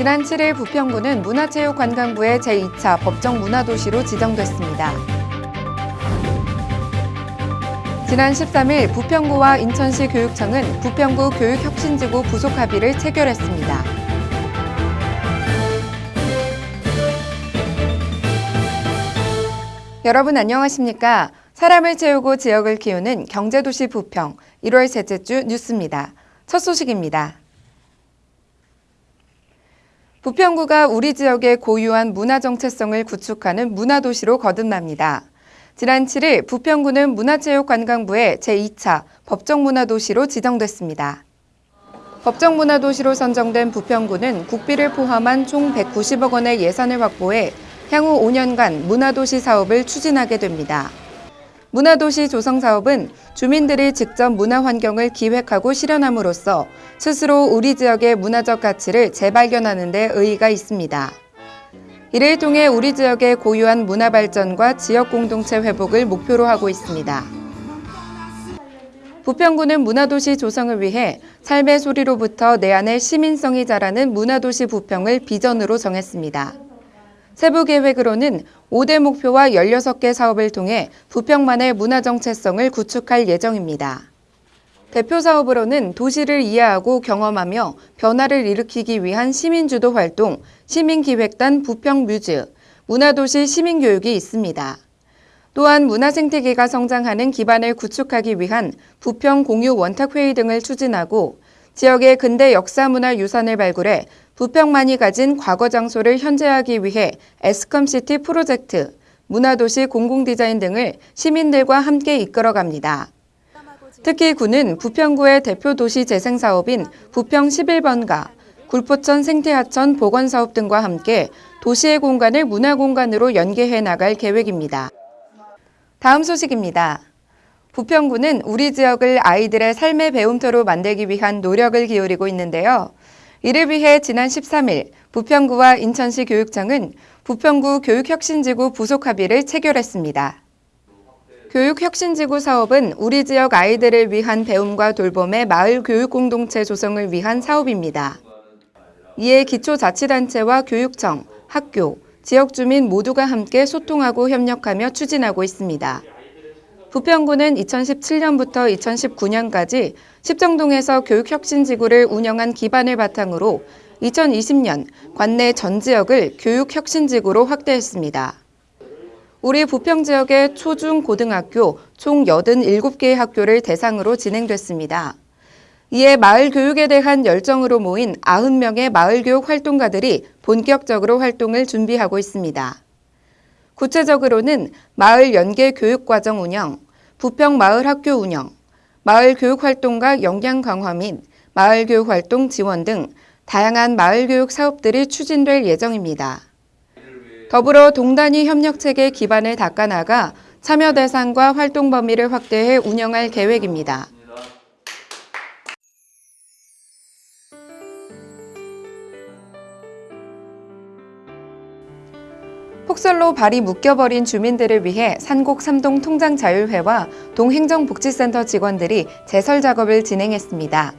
지난 7일 부평구는 문화체육관광부의 제2차 법정 문화도시로 지정됐습니다. 지난 13일 부평구와 인천시 교육청은 부평구 교육혁신지구 부속 합의를 체결했습니다. 여러분 안녕하십니까? 사람을 채우고 지역을 키우는 경제도시 부평 1월 셋째 주 뉴스입니다. 첫 소식입니다. 부평구가 우리 지역의 고유한 문화 정체성을 구축하는 문화도시로 거듭납니다. 지난 7일 부평구는 문화체육관광부의 제2차 법정문화도시로 지정됐습니다. 법정문화도시로 선정된 부평구는 국비를 포함한 총 190억 원의 예산을 확보해 향후 5년간 문화도시 사업을 추진하게 됩니다. 문화도시 조성 사업은 주민들이 직접 문화 환경을 기획하고 실현함으로써 스스로 우리 지역의 문화적 가치를 재발견하는 데 의의가 있습니다. 이를 통해 우리 지역의 고유한 문화 발전과 지역 공동체 회복을 목표로 하고 있습니다. 부평구는 문화도시 조성을 위해 삶의 소리로부터 내 안에 시민성이 자라는 문화도시 부평을 비전으로 정했습니다. 세부 계획으로는 5대 목표와 16개 사업을 통해 부평만의 문화 정체성을 구축할 예정입니다. 대표 사업으로는 도시를 이해하고 경험하며 변화를 일으키기 위한 시민주도 활동, 시민기획단 부평뮤즈, 문화도시 시민교육이 있습니다. 또한 문화생태계가 성장하는 기반을 구축하기 위한 부평 공유 원탁회의 등을 추진하고 지역의 근대 역사문화 유산을 발굴해 부평만이 가진 과거 장소를 현재하기 위해 에스컴시티 프로젝트, 문화도시 공공디자인 등을 시민들과 함께 이끌어갑니다. 특히 구는 부평구의 대표 도시 재생 사업인 부평 11번가, 굴포천 생태하천 보건사업 등과 함께 도시의 공간을 문화 공간으로 연계해 나갈 계획입니다. 다음 소식입니다. 부평구는 우리 지역을 아이들의 삶의 배움터로 만들기 위한 노력을 기울이고 있는데요. 이를 위해 지난 13일 부평구와 인천시 교육청은 부평구 교육혁신지구 부속 합의를 체결했습니다. 교육혁신지구 사업은 우리 지역 아이들을 위한 배움과 돌봄의 마을 교육 공동체 조성을 위한 사업입니다. 이에 기초자치단체와 교육청, 학교, 지역 주민 모두가 함께 소통하고 협력하며 추진하고 있습니다. 부평구는 2017년부터 2019년까지 십정동에서 교육혁신지구를 운영한 기반을 바탕으로 2020년 관내 전 지역을 교육혁신지구로 확대했습니다. 우리 부평 지역의 초중 고등학교 총 87개의 학교를 대상으로 진행됐습니다. 이에 마을 교육에 대한 열정으로 모인 90명의 마을 교육 활동가들이 본격적으로 활동을 준비하고 있습니다. 구체적으로는 마을 연계 교육과정 운영, 부평 마을 학교 운영, 마을 교육 활동과 역량 강화 및 마을 교육 활동 지원 등 다양한 마을 교육 사업들이 추진될 예정입니다. 더불어 동단위 협력체계 기반을 닦아나가 참여 대상과 활동 범위를 확대해 운영할 계획입니다. 폭설로 발이 묶여버린 주민들을 위해 산곡 삼동 통장자율회와 동행정복지센터 직원들이 제설 작업을 진행했습니다.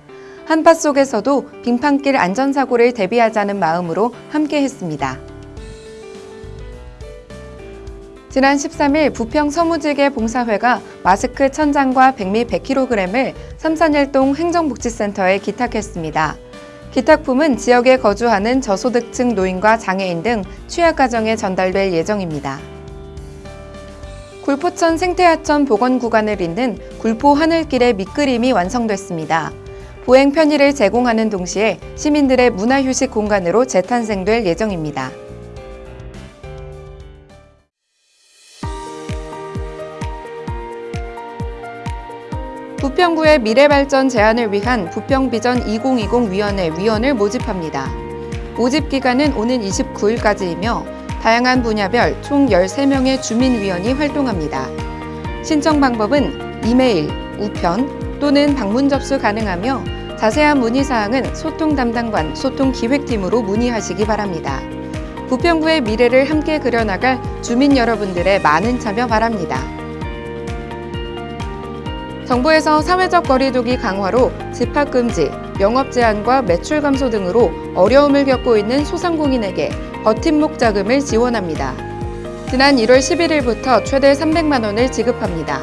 한파 속에서도 빙판길 안전사고를 대비하자는 마음으로 함께했습니다. 지난 13일 부평 서무지계 봉사회가 마스크 천장과 백미 100kg을 삼산일동 행정복지센터에 기탁했습니다. 기탁품은 지역에 거주하는 저소득층 노인과 장애인 등 취약가정에 전달될 예정입니다. 굴포천 생태하천 복원 구간을 잇는 굴포 하늘길의 밑그림이 완성됐습니다. 보행 편의를 제공하는 동시에 시민들의 문화휴식 공간으로 재탄생될 예정입니다. 부평구의 미래발전 제안을 위한 부평비전 2020 위원회 위원을 모집합니다. 모집 기간은 오는 29일까지이며 다양한 분야별 총 13명의 주민위원이 활동합니다. 신청 방법은 이메일, 우편 또는 방문 접수 가능하며 자세한 문의사항은 소통 담당관 소통기획팀으로 문의하시기 바랍니다. 부평구의 미래를 함께 그려나갈 주민 여러분들의 많은 참여 바랍니다. 정부에서 사회적 거리두기 강화로 집합 금지, 영업 제한과 매출 감소 등으로 어려움을 겪고 있는 소상공인에게 버팀목 자금을 지원합니다. 지난 1월 11일부터 최대 300만 원을 지급합니다.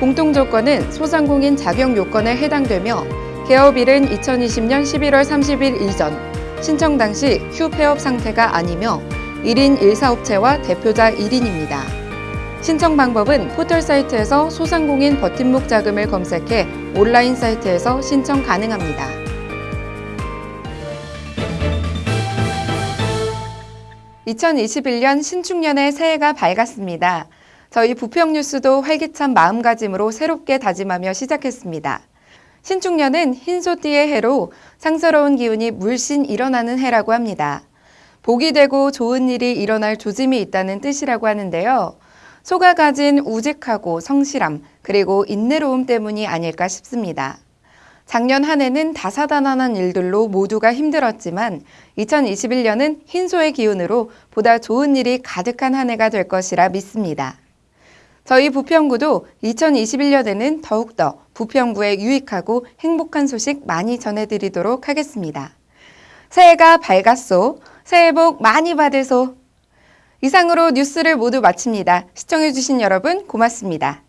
공통 조건은 소상공인 자격 요건에 해당되며 개업일은 2020년 11월 30일 이전, 신청 당시 휴폐업 상태가 아니며 1인 1사업체와 대표자 1인입니다. 신청 방법은 포털 사이트에서 소상공인 버팀목 자금을 검색해 온라인 사이트에서 신청 가능합니다. (2021년) 신축년의 새해가 밝았습니다. 저희 부평 뉴스도 활기찬 마음가짐으로 새롭게 다짐하며 시작했습니다. 신축년은 흰소띠의 해로 상서로운 기운이 물씬 일어나는 해라고 합니다. 복이 되고 좋은 일이 일어날 조짐이 있다는 뜻이라고 하는데요. 소가 가진 우직하고 성실함, 그리고 인내로움 때문이 아닐까 싶습니다. 작년 한 해는 다사다난한 일들로 모두가 힘들었지만 2021년은 흰소의 기운으로 보다 좋은 일이 가득한 한 해가 될 것이라 믿습니다. 저희 부평구도 2021년에는 더욱더 부평구에 유익하고 행복한 소식 많이 전해드리도록 하겠습니다. 새해가 밝았소. 새해 복 많이 받으소. 이상으로 뉴스를 모두 마칩니다. 시청해주신 여러분 고맙습니다.